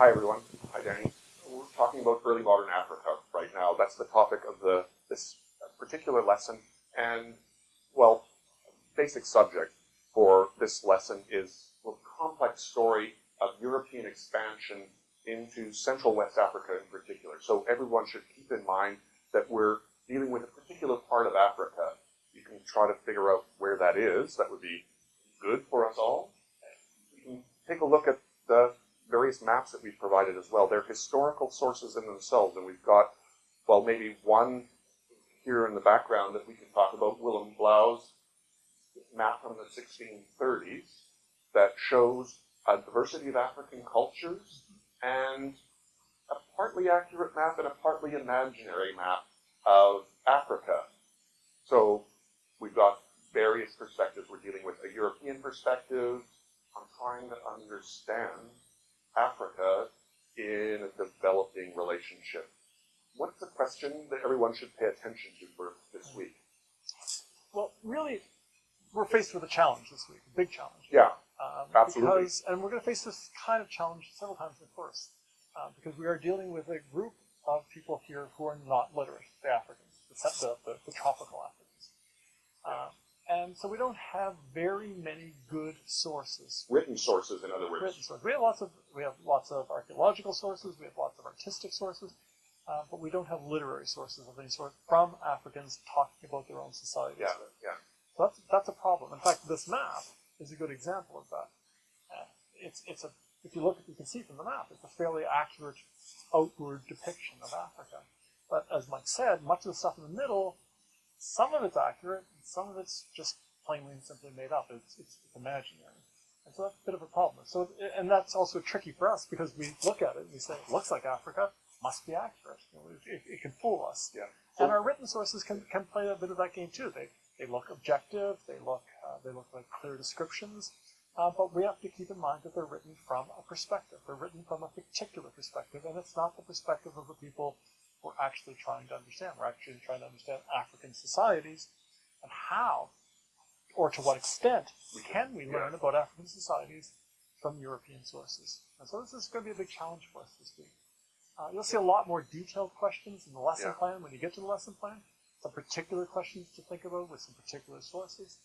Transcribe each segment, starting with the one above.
Hi everyone. Hi Danny. We're talking about early modern Africa right now. That's the topic of the this particular lesson. And well, basic subject for this lesson is the complex story of European expansion into Central West Africa in particular. So everyone should keep in mind that we're dealing with a particular part of Africa. You can try to figure out where that is. That would be good for us all. You can take a look at various maps that we've provided as well. They're historical sources in themselves, and we've got, well, maybe one here in the background that we can talk about, Willem Blaeu's map from the 1630s that shows a diversity of African cultures and a partly accurate map and a partly imaginary map of Africa. So we've got various perspectives. We're dealing with a European perspective. I'm trying to understand Africa in a developing relationship. What's the question that everyone should pay attention to for this week? Well, really, we're faced with a challenge this week, a big challenge. Yeah, Um, Absolutely. Because, and we're going to face this kind of challenge several times in the course, uh, because we are dealing with a group of people here who are not literate, the Africans, the, the, the, the tropical Africans. Um, and so we don't have very many good sources. written sources, in other words. Written sources. We have lots of we have lots of archaeological sources. We have lots of artistic sources, uh, but we don't have literary sources of any sort from Africans talking about their own societies. Yeah, yeah. So that's, that's a problem. In fact, this map is a good example of that. Uh, it's, it's a, if you look, you can see from the map, it's a fairly accurate outward depiction of Africa. But as Mike said, much of the stuff in the middle, some of it's accurate, and some of it's just plainly and simply made up. It's, it's, it's imaginary. And so that's a bit of a problem. So, and that's also tricky for us because we look at it and we say, it looks like Africa, must be accurate. You know, it, it, it can fool us. Yeah. And our written sources can, can play a bit of that game too. They, they look objective, they look, uh, they look like clear descriptions, uh, but we have to keep in mind that they're written from a perspective. They're written from a particular perspective, and it's not the perspective of the people we're actually trying to understand. We're actually trying to understand African societies and how, or to what extent, can we learn about African societies from European sources. And so this is going to be a big challenge for us this week. Uh, you'll see a lot more detailed questions in the lesson Yeah. plan when you get to the lesson plan. Some particular questions to think about with some particular sources.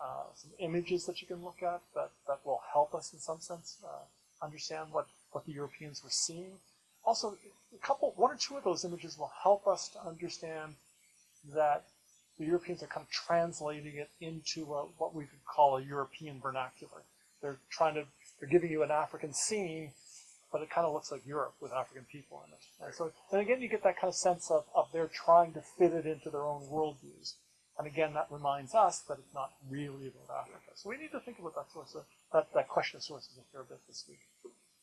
Uh, some images that you can look at that, that will help us in some sense uh, understand what, what the Europeans were seeing. Also, a couple, one or two of those images will help us to understand that the Europeans are kind of translating it into a, what we could call a European vernacular. They're trying to, they're giving you an African scene, but it kind of looks like Europe with African people in it. And so, and again, you get that kind of sense of, of they're trying to fit it into their own worldviews. And again, that reminds us that it's not really about Africa. So we need to think about that source of, that, that question of sources a fair bit this week.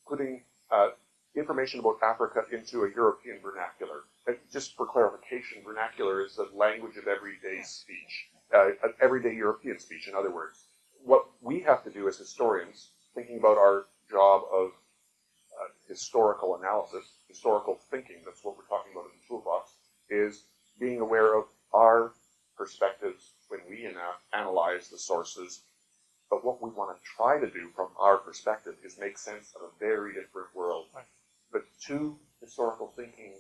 Putting uh, information about Africa into a European vernacular. And just for clarification, vernacular is the language of everyday speech, uh, everyday European speech, in other words. What we have to do as historians, thinking about our job of uh, historical analysis, historical thinking, that's what we're talking about in the toolbox, is being aware of our perspectives when we analyze the sources. But what we want to try to do from our perspective is make sense of a very different world. Right. Two historical thinking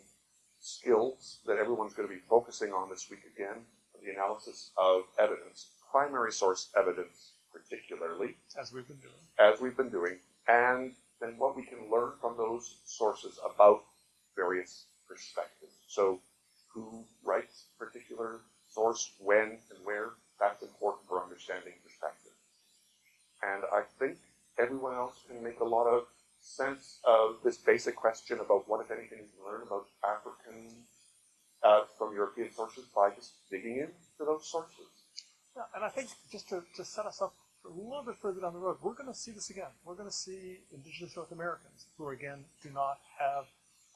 skills that everyone's going to be focusing on this week again, the analysis of evidence, primary source evidence particularly, As we've been doing. as we've been doing, and then what we can learn from those sources about various perspectives. So who writes a particular source, when and where, that's important for understanding perspective. And I think everyone else can make a lot of sense of this basic question about what, if anything, you learn about African uh, from European sources by just digging into those sources. Yeah, and I think just to, to set us up a little bit further down the road, we're going to see this again. We're going to see indigenous North Americans who, again, do not have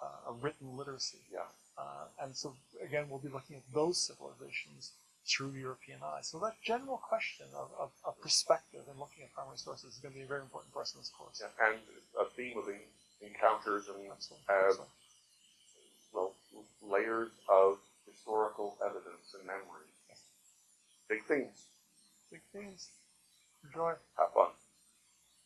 uh, a written literacy. Yeah. Uh, and so, again, we'll be looking at those civilizations through European eyes. So that general question of, of, of perspective and looking at primary sources is going to be a very important for us in this course. Yeah, and a theme of en- encounters and Absolutely. uh, Absolutely. well, layers of historical evidence and memory. Big things. Big themes. Enjoy. Have fun.